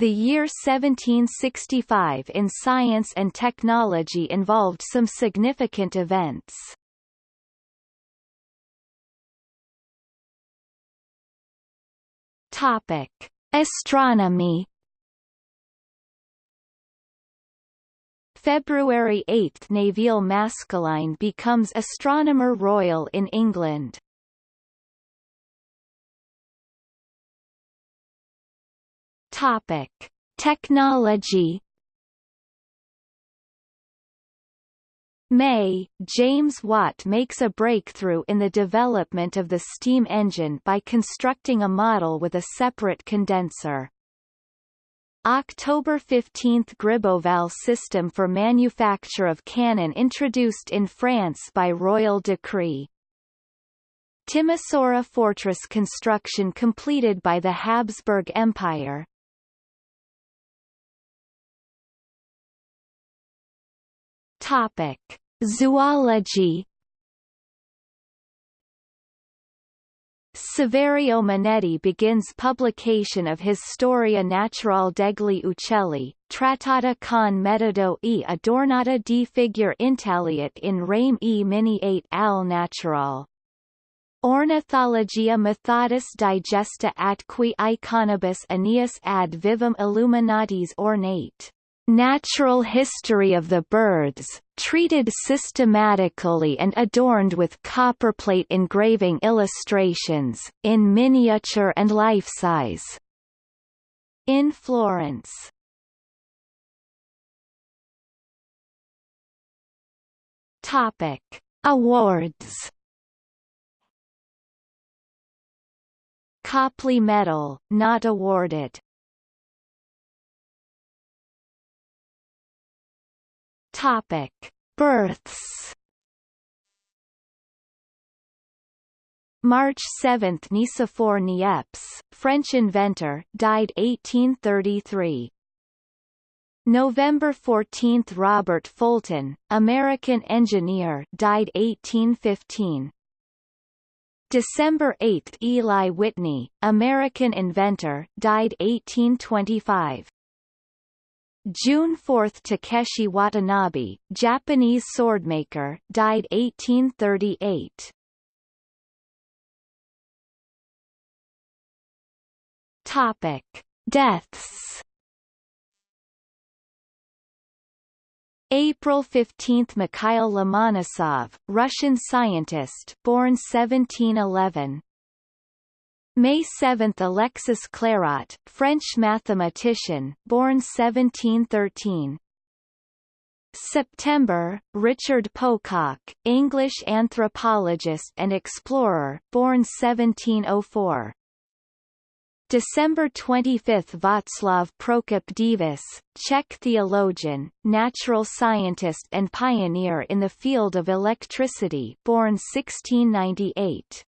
The year 1765 in science and technology involved some significant events. Topic: Astronomy. February 8 – Nevil Maskelyne becomes Astronomer Royal in England. Topic: Technology. May, James Watt makes a breakthrough in the development of the steam engine by constructing a model with a separate condenser. October 15 – Gribeauval system for manufacture of cannon introduced in France by royal decree. Timisoara fortress construction completed by the Habsburg Empire. Topic: Zoology. Saverio Manetti begins publication of his Storia Naturale degli Uccelli, trattata con metodo e adornata di figure intagliate in rame e miniate al naturale. Ornithologia methodis digesta atqui iconibus aeneas ad vivum illuminatis ornate. Natural History of the Birds, treated systematically and adorned with copperplate engraving illustrations, in miniature and life-size. In Florence. Topic: Awards. Copley Medal, not awarded. Topic: Births. March 7 – Nicephore Niepce, French inventor, died 1833. November 14 – Robert Fulton, American engineer died 1815. December 8 – Eli Whitney, American inventor died 1825. June 4 Takeshi Watanabe, Japanese swordmaker, died 1838. Topic: Deaths. April 15 Mikhail Lomonosov, Russian scientist, born 1711. May 7 Alexis Clairaut, French mathematician, born 1713. September, Richard Pococke, English anthropologist and explorer, born 1704. December 25 Václav Prokop Divis, Czech theologian, natural scientist and pioneer in the field of electricity born 1698.